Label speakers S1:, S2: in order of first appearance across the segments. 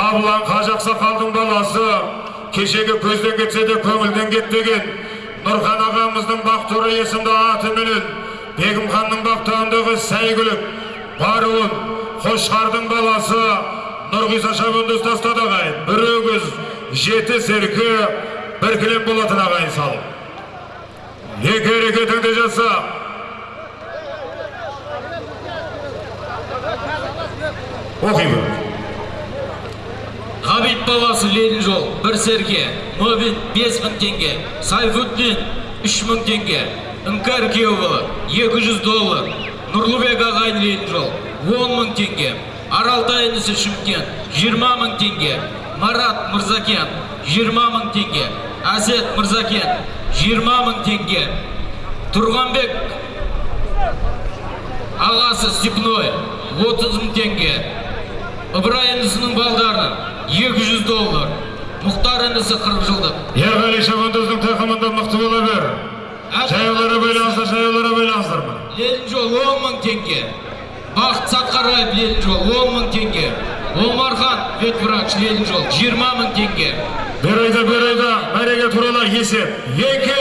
S1: қабылан қажы ақсақалдың баласы кешегі көзден кетсе де көңілден кетпеген нұрхан ағамыздың бақтуры есімді атыменен бегім ханның бақтауындағы сәйгүлік баруын қошқардың баласы нұрғиса шабынды ұстастады ағайын. Бір өгіз жеті серкі бір кілем болатын ағайын салып. Екі әрекетіңді жаса оқи
S2: Ғабит баласы Ленин жол, бір серке, Мобин 5 мың теңге, Сайфуддин 3 мың теңге, Үңкәр Кеуғылы 200 доллар, Нұрлыбек ағайын Ленин жол 10 мың теңге, Аралтай Шымкент 20 мың теңге, Марат Мырзакен 20 мың теңге, Әсет Мырзакен 20 мың теңге, Тұрғанбек ағасы Степной 30 мың теңге, Ыбырай інісінің балдары 200 доллар. Мұхтар інісі 40 жылдық.
S1: ерғали шабандоздың тақымында мықты бола бер жаяулары байланыстыр жаяулары байланыстыр міне
S2: Ленин жол 10 мың теңге. Бақыт Сатқараев Ленин жол 10 мың теңге. Омархан ветврач Ленин жол 20 мың теңге.
S1: бер айда бер айда мәреге туралы есеп екі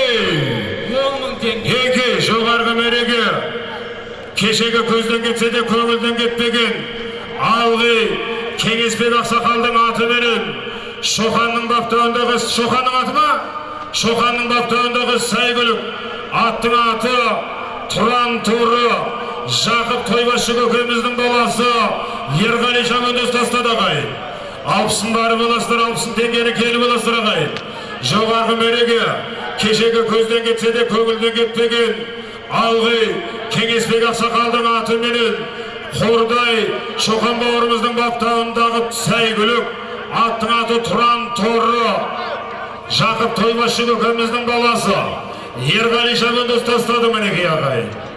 S2: 10 мың теңге.
S1: екі жоғарғы мәреге кешегі көзден кетсе де көңілден кетпеген алғи кеңесбек ақсақалдың атыменен шоқанның баптауындағы шоқанның аты ма шоқанның баптауындағы сәйгүлік аттың аты тұран туры жақып тойбашы көкеміздің баласы ерғали шамандоз тастады ағайын алпысын барып аласыздар алпысын теңгені келіп аласыздар ағайын жоғарғы мәреге кешегі көзден кетсе де көңілден кетпеген алғи кеңесбек ақсақалдың атыменен қордай шоқан бауырымыздың баптауындағы сәйгүлік аттың аты тұран торы. Жақып тойбашы көкеміздің баласы. Ерғали шабандоз тастады мінекей ағайын.